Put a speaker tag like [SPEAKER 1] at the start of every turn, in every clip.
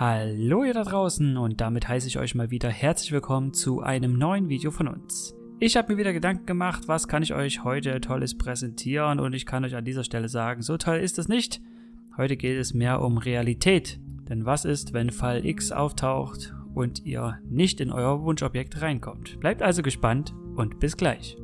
[SPEAKER 1] Hallo ihr da draußen und damit heiße ich euch mal wieder herzlich willkommen zu einem neuen Video von uns. Ich habe mir wieder Gedanken gemacht, was kann ich euch heute Tolles präsentieren und ich kann euch an dieser Stelle sagen, so toll ist es nicht. Heute geht es mehr um Realität. Denn was ist, wenn Fall X auftaucht und ihr nicht in euer Wunschobjekt reinkommt? Bleibt also gespannt und bis gleich.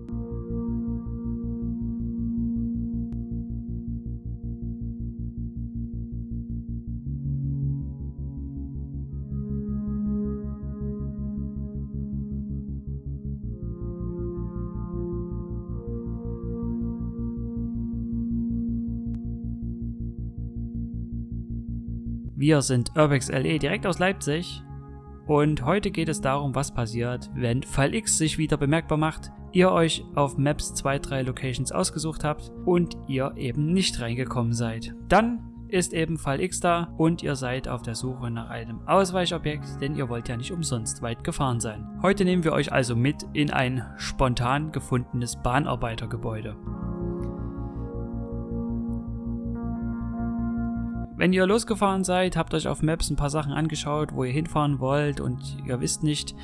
[SPEAKER 1] Wir sind Urbex LE direkt aus Leipzig und heute geht es darum, was passiert, wenn Fall X sich wieder bemerkbar macht, ihr euch auf Maps 2, 3 Locations ausgesucht habt und ihr eben nicht reingekommen seid. Dann ist eben Fall X da und ihr seid auf der Suche nach einem Ausweichobjekt, denn ihr wollt ja nicht umsonst weit gefahren sein. Heute nehmen wir euch also mit in ein spontan gefundenes Bahnarbeitergebäude. Wenn ihr losgefahren seid, habt euch auf Maps ein paar Sachen angeschaut, wo ihr hinfahren wollt und ihr wisst nicht,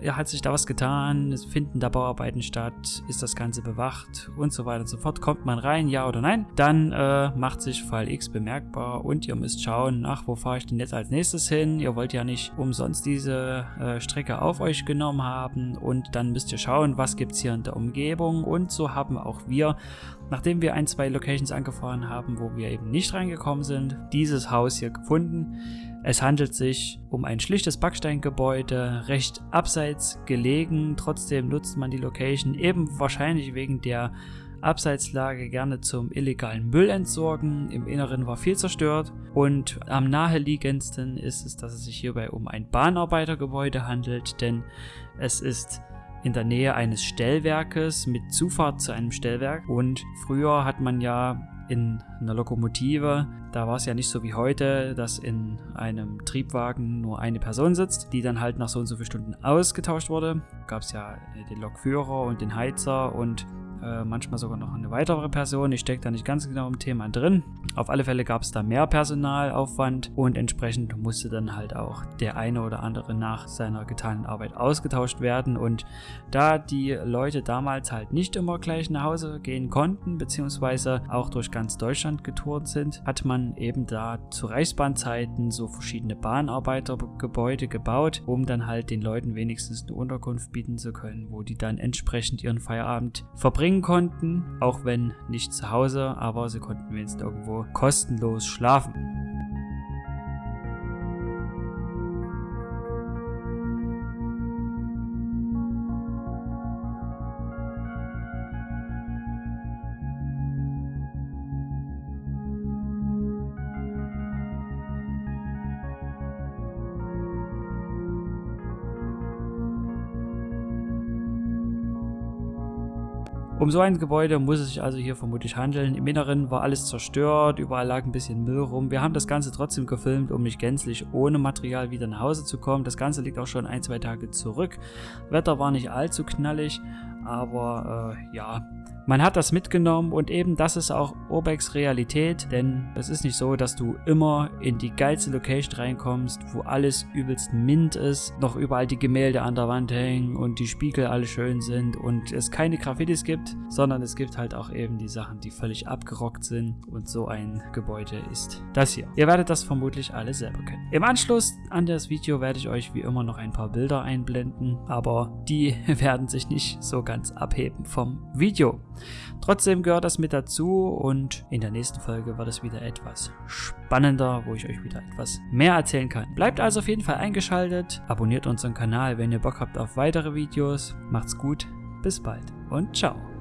[SPEAKER 1] ja, hat sich da was getan, es finden da Bauarbeiten statt, ist das Ganze bewacht? Und so weiter und so fort. Kommt man rein, ja oder nein? Dann äh, macht sich Fall X bemerkbar und ihr müsst schauen, ach, wo fahre ich denn jetzt als nächstes hin? Ihr wollt ja nicht umsonst diese äh, Strecke auf euch genommen haben. Und dann müsst ihr schauen, was gibt es hier in der Umgebung? Und so haben auch wir, nachdem wir ein, zwei Locations angefahren haben, wo wir eben nicht reingekommen sind, dieses Haus hier gefunden es handelt sich um ein schlichtes Backsteingebäude, recht abseits gelegen, trotzdem nutzt man die Location eben wahrscheinlich wegen der Abseitslage gerne zum illegalen Müll entsorgen. Im Inneren war viel zerstört. Und am naheliegendsten ist es, dass es sich hierbei um ein Bahnarbeitergebäude handelt, denn es ist in der Nähe eines Stellwerkes mit Zufahrt zu einem Stellwerk. Und früher hat man ja in einer Lokomotive, da war es ja nicht so wie heute, dass in einem Triebwagen nur eine Person sitzt, die dann halt nach so und so vielen Stunden ausgetauscht wurde. Gab es ja den Lokführer und den Heizer und äh, manchmal sogar noch eine weitere Person. Ich stecke da nicht ganz genau im Thema drin. Auf alle Fälle gab es da mehr Personalaufwand und entsprechend musste dann halt auch der eine oder andere nach seiner getanen Arbeit ausgetauscht werden. Und da die Leute damals halt nicht immer gleich nach Hause gehen konnten, beziehungsweise auch durch ganz Deutschland getourt sind, hat man eben da zu Reichsbahnzeiten so verschiedene Bahnarbeitergebäude gebaut, um dann halt den Leuten wenigstens eine Unterkunft bieten zu können, wo die dann entsprechend ihren Feierabend verbringen verbringen konnten, auch wenn nicht zu Hause, aber sie konnten wenigstens irgendwo kostenlos schlafen. Um so ein Gebäude muss es sich also hier vermutlich handeln. Im Inneren war alles zerstört, überall lag ein bisschen Müll rum. Wir haben das Ganze trotzdem gefilmt, um nicht gänzlich ohne Material wieder nach Hause zu kommen. Das Ganze liegt auch schon ein, zwei Tage zurück. Wetter war nicht allzu knallig, aber äh, ja, man hat das mitgenommen und eben das ist auch Urbex Realität, denn es ist nicht so, dass du immer in die geilste Location reinkommst, wo alles übelst mint ist, noch überall die Gemälde an der Wand hängen und die Spiegel alle schön sind und es keine Graffitis gibt, sondern es gibt halt auch eben die Sachen, die völlig abgerockt sind und so ein Gebäude ist das hier. Ihr werdet das vermutlich alle selber kennen. Im Anschluss an das Video werde ich euch wie immer noch ein paar Bilder einblenden, aber die werden sich nicht so ganz abheben vom Video. Trotzdem gehört das mit dazu und in der nächsten Folge wird es wieder etwas spannender, wo ich euch wieder etwas mehr erzählen kann. Bleibt also auf jeden Fall eingeschaltet, abonniert unseren Kanal, wenn ihr Bock habt auf weitere Videos. Macht's gut, bis bald und ciao.